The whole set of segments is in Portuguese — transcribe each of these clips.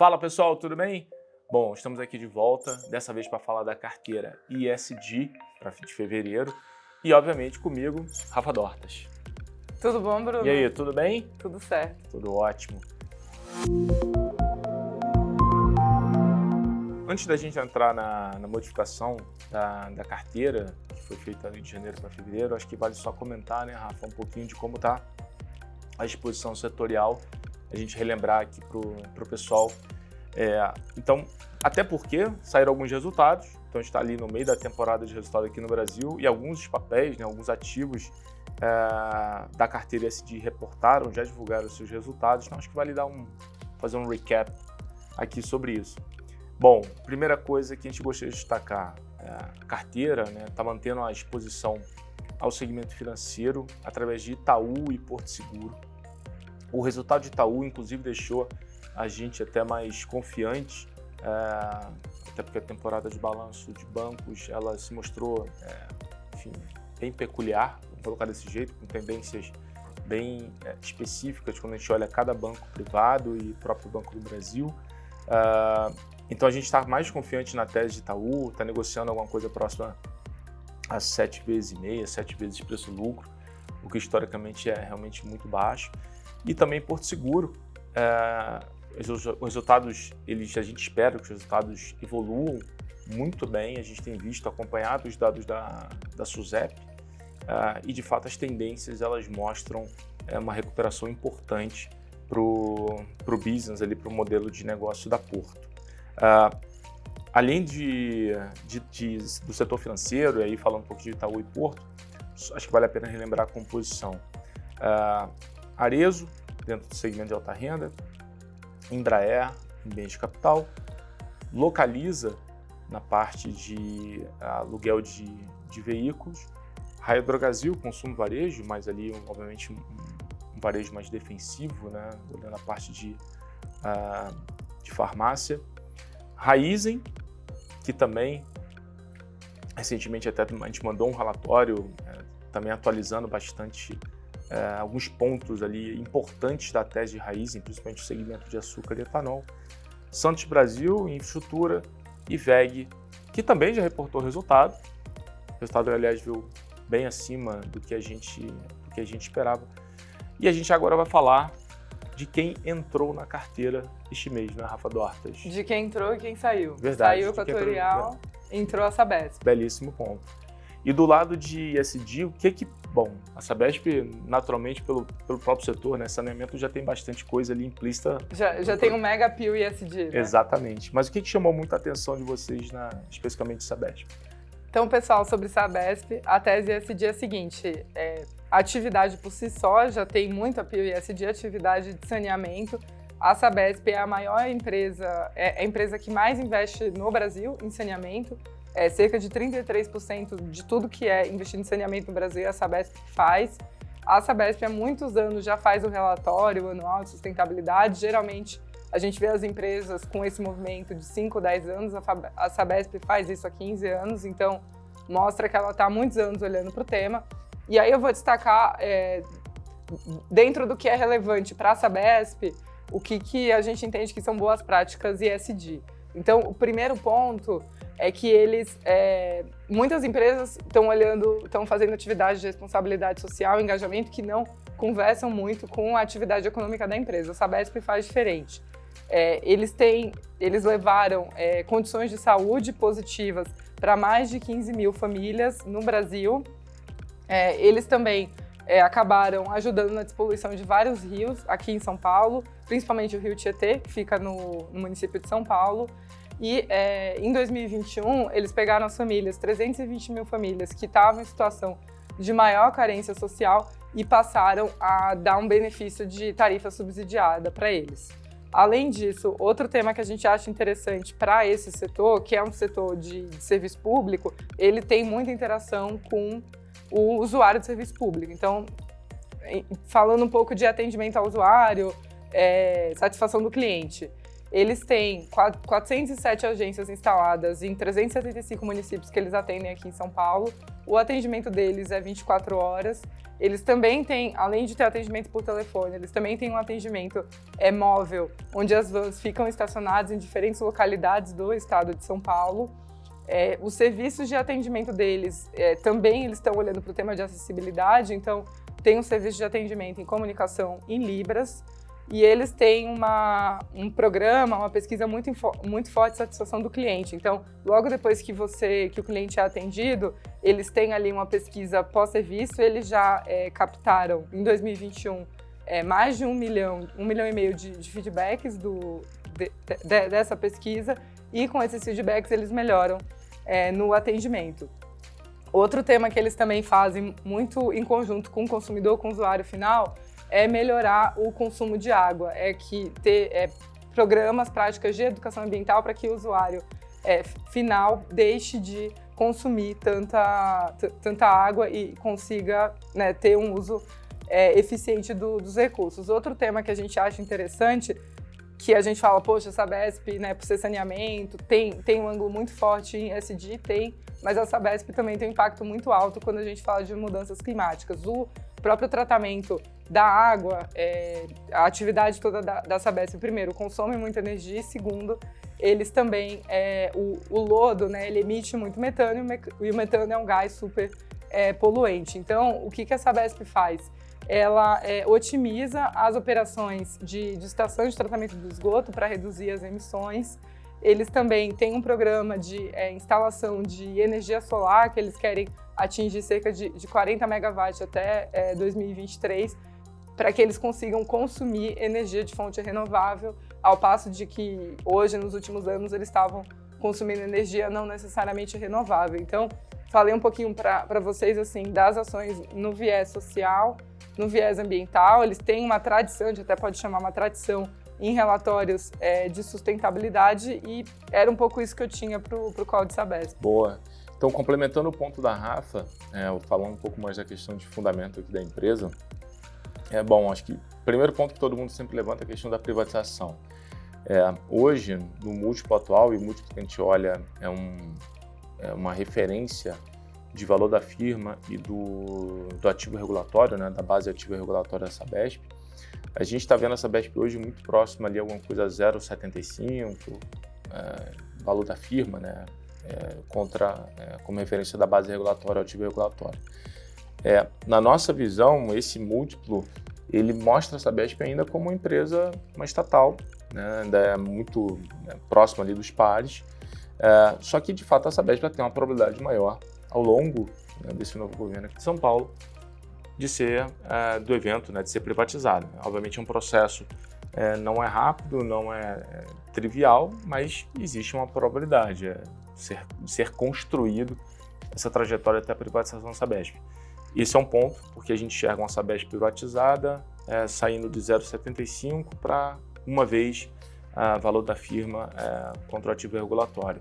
Fala pessoal, tudo bem? Bom, estamos aqui de volta, dessa vez para falar da carteira ISD para de fevereiro e obviamente comigo, Rafa Dortas. Tudo bom, Bruno? E aí, tudo bem? Tudo certo. Tudo ótimo. Antes da gente entrar na, na modificação da, da, carteira, que foi feita de janeiro para fevereiro, acho que vale só comentar, né, Rafa, um pouquinho de como está a exposição setorial, a gente relembrar aqui para o pessoal. É, então, até porque saíram alguns resultados, então está ali no meio da temporada de resultado aqui no Brasil e alguns papéis, né, alguns ativos é, da carteira SD reportaram, já divulgaram seus resultados, então acho que vale dar um, fazer um recap aqui sobre isso. Bom, primeira coisa que a gente gostaria de destacar, é a carteira está né, tá mantendo a exposição ao segmento financeiro através de Itaú e Porto Seguro. O resultado de Itaú, inclusive, deixou a gente até mais confiante, é, até porque a temporada de balanço de bancos ela se mostrou é, enfim, bem peculiar, vou colocar desse jeito, com tendências bem é, específicas quando a gente olha cada banco privado e próprio Banco do Brasil. Uh, então a gente está mais confiante na tese de Itaú, está negociando alguma coisa próxima a sete vezes e meia, sete vezes preço-lucro, o que historicamente é realmente muito baixo. E também Porto Seguro, é, os resultados, eles, a gente espera que os resultados evoluam muito bem, a gente tem visto, acompanhado os dados da, da SUSEP, é, e de fato as tendências elas mostram é, uma recuperação importante para o business, para o modelo de negócio da Porto. Uh, além de, de, de, do setor financeiro, e aí falando um pouco de Itaú e Porto, acho que vale a pena relembrar a composição. Uh, Arezo, dentro do segmento de alta renda, Embraer, em bens de capital, Localiza, na parte de aluguel de, de veículos, Raio Drogasil, consumo varejo, mas ali, obviamente, um, um varejo mais defensivo, né, olhando a parte de, uh, de farmácia, Raizen, que também recentemente até a gente mandou um relatório é, também atualizando bastante é, alguns pontos ali importantes da tese de Raizen, principalmente o segmento de açúcar e etanol. Santos Brasil, infraestrutura e VEG, que também já reportou resultado. O resultado, aliás, viu bem acima do que a gente, do que a gente esperava. E a gente agora vai falar de quem entrou na carteira este mês, né, Rafa Dortas? De quem entrou e quem saiu. Verdade. Saiu o Equatorial, entrou, entrou a Sabesp. Belíssimo ponto. E do lado de SD, o que que... Bom, a Sabesp, naturalmente, pelo, pelo próprio setor, né, saneamento já tem bastante coisa ali implícita. Já, já tem um mega pio ISD, né? Exatamente. Mas o que, que chamou muita atenção de vocês, na, especificamente Sabesp? Então, pessoal, sobre Sabesp, a tese ESG é a seguinte, é, a atividade por si só já tem muito apelo ESG, atividade de saneamento. A Sabesp é a maior empresa, é a empresa que mais investe no Brasil em saneamento. É, cerca de 33% de tudo que é investido em saneamento no Brasil, a Sabesp faz. A Sabesp há muitos anos já faz o relatório anual de sustentabilidade, geralmente a gente vê as empresas com esse movimento de 5, 10 anos, a Sabesp faz isso há 15 anos, então mostra que ela está há muitos anos olhando para o tema. E aí eu vou destacar, é, dentro do que é relevante para a Sabesp, o que, que a gente entende que são boas práticas ESG. Então, o primeiro ponto é que eles, é, muitas empresas estão olhando, estão fazendo atividades de responsabilidade social, engajamento, que não conversam muito com a atividade econômica da empresa. A Sabesp faz diferente. É, eles, têm, eles levaram é, condições de saúde positivas para mais de 15 mil famílias no Brasil. É, eles também é, acabaram ajudando na despoluição de vários rios aqui em São Paulo, principalmente o rio Tietê, que fica no, no município de São Paulo. E é, em 2021, eles pegaram as famílias, 320 mil famílias que estavam em situação de maior carência social e passaram a dar um benefício de tarifa subsidiada para eles. Além disso, outro tema que a gente acha interessante para esse setor, que é um setor de, de, serviço público, ele tem muita interação com o usuário de serviço público. Então, falando um pouco de atendimento ao usuário, é, satisfação do cliente, eles têm 407 agências instaladas em 375 municípios que eles atendem aqui em São Paulo. O atendimento deles é 24 horas eles também têm, além de ter atendimento por telefone, eles também têm um atendimento é, móvel, onde as vans ficam estacionadas em diferentes localidades do estado de São Paulo. É, os serviços de atendimento deles é, também eles estão olhando para o tema de acessibilidade, então tem um serviço de atendimento em comunicação em Libras, e eles têm uma, um programa, uma pesquisa muito, muito forte de satisfação do cliente. Então, logo depois que você, que o cliente é atendido, eles têm ali uma pesquisa pós-serviço, eles já é, captaram em 2021 é, mais de um milhão, um milhão e meio de, de feedbacks do, de, de, dessa pesquisa e com esses feedbacks eles melhoram é, no atendimento. Outro tema que eles também fazem muito em conjunto com o consumidor, com o usuário final, é melhorar o consumo de água, é que ter é, programas, práticas de educação ambiental para que o usuário é, final deixe de consumir tanta, tanta água e consiga né, ter um uso é, eficiente do, dos recursos. Outro tema que a gente acha interessante, que a gente fala, poxa, Sabesp, né, por ser saneamento, tem, tem um ângulo muito forte em SD, tem, mas a Sabesp também tem um impacto muito alto quando a gente fala de mudanças climáticas. O próprio tratamento da água, é, a atividade toda da, da Sabesp, primeiro, consome muita energia e segundo, eles também, é, o, o, lodo, né, ele emite muito metano e o metano é um gás super é, poluente. Então, o que, que a Sabesp faz? Ela é, otimiza as operações de, de estação de tratamento do esgoto para reduzir as emissões. Eles também têm um programa de é, instalação de energia solar, que eles querem atingir cerca de, de 40 megawatts até 2023, é, para que eles consigam consumir energia de fonte renovável, ao passo de que hoje, nos últimos anos, eles estavam consumindo energia não necessariamente renovável. Então, falei um pouquinho para vocês assim das ações no viés social, no viés ambiental. Eles têm uma tradição, a gente até pode chamar uma tradição em relatórios é, de sustentabilidade e era um pouco isso que eu tinha para o Código Sabesp. Boa. Então, complementando o ponto da Rafa, é, falando um pouco mais da questão de fundamento aqui da empresa, é bom, acho que o primeiro ponto que todo mundo sempre levanta é a questão da privatização. É, hoje, no múltiplo atual, e o múltiplo que a gente olha é, um, é uma referência de valor da firma e do, do ativo regulatório, né, da base ativa regulatória da Sabesp, a gente está vendo a Sabesp hoje muito próxima ali alguma coisa 0,75, é, valor da firma, né, é, contra, é, como referência da base regulatória ativo regulatório. É, na nossa visão, esse múltiplo, ele mostra a Sabesp ainda como uma empresa, uma estatal, né, ainda é muito né, próxima ali dos pares, é, só que de fato a Sabesp tem uma probabilidade maior ao longo né, desse novo governo aqui de São Paulo de ser é, do evento, né, de ser privatizado. Obviamente é um processo é, não é rápido, não é, é trivial, mas existe uma probabilidade de ser, ser construído essa trajetória até a privatização da Sabesp. Esse é um ponto, porque a gente enxerga uma Sabesp privatizada, é, saindo de 0,75 para uma vez o valor da firma é, contra o ativo regulatório.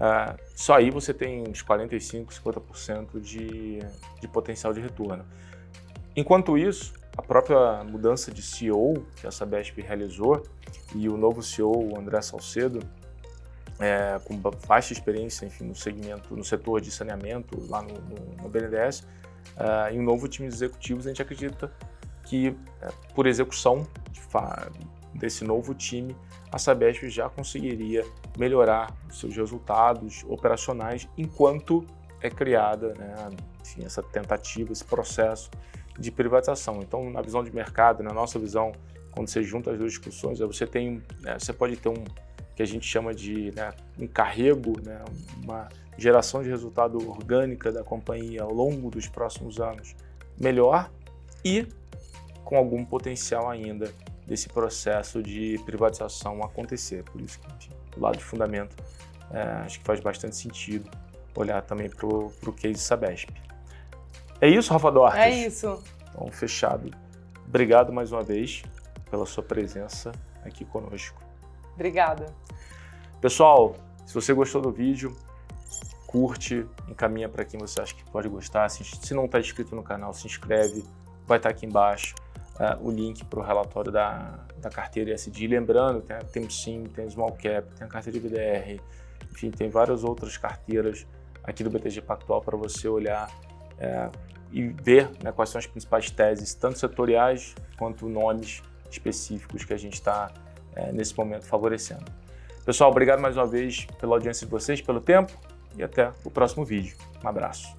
É, só aí você tem uns 45, 50% de, de potencial de retorno. Enquanto isso, a própria mudança de CEO que a Sabesp realizou e o novo CEO, o André Salcedo, é, com vasta experiência enfim, no segmento, no setor de saneamento lá no, no, no BNDES, uh, em um novo time de executivos, a gente acredita que, uh, por execução desse novo time, a Sabesp já conseguiria melhorar seus resultados operacionais enquanto é criada né, enfim, essa tentativa, esse processo de privatização. Então, na visão de mercado, na nossa visão, quando você junta as duas discussões, você tem, né, você pode ter um que a gente chama de né, um carrego, né, uma geração de resultado orgânica da companhia ao longo dos próximos anos melhor e com algum potencial ainda desse processo de privatização acontecer. Por isso que, enfim, do lado de fundamento, é, acho que faz bastante sentido olhar também para o case Sabesp. É isso, Rafa Duarte? É isso. Então, fechado. Obrigado mais uma vez pela sua presença aqui conosco. Obrigada. Pessoal, se você gostou do vídeo, curte, encaminha para quem você acha que pode gostar. Se não está inscrito no canal, se inscreve. Vai estar tá aqui embaixo uh, o link para o relatório da, da carteira ESG. Lembrando, tem, tem o SIM, tem Small Cap, tem a carteira de BDR, enfim, tem várias outras carteiras aqui do BTG Pactual para você olhar é, e ver né, quais são as principais teses, tanto setoriais quanto nomes específicos que a gente está é, nesse momento favorecendo. Pessoal, obrigado mais uma vez pela audiência de vocês, pelo tempo e até o próximo vídeo. Um abraço.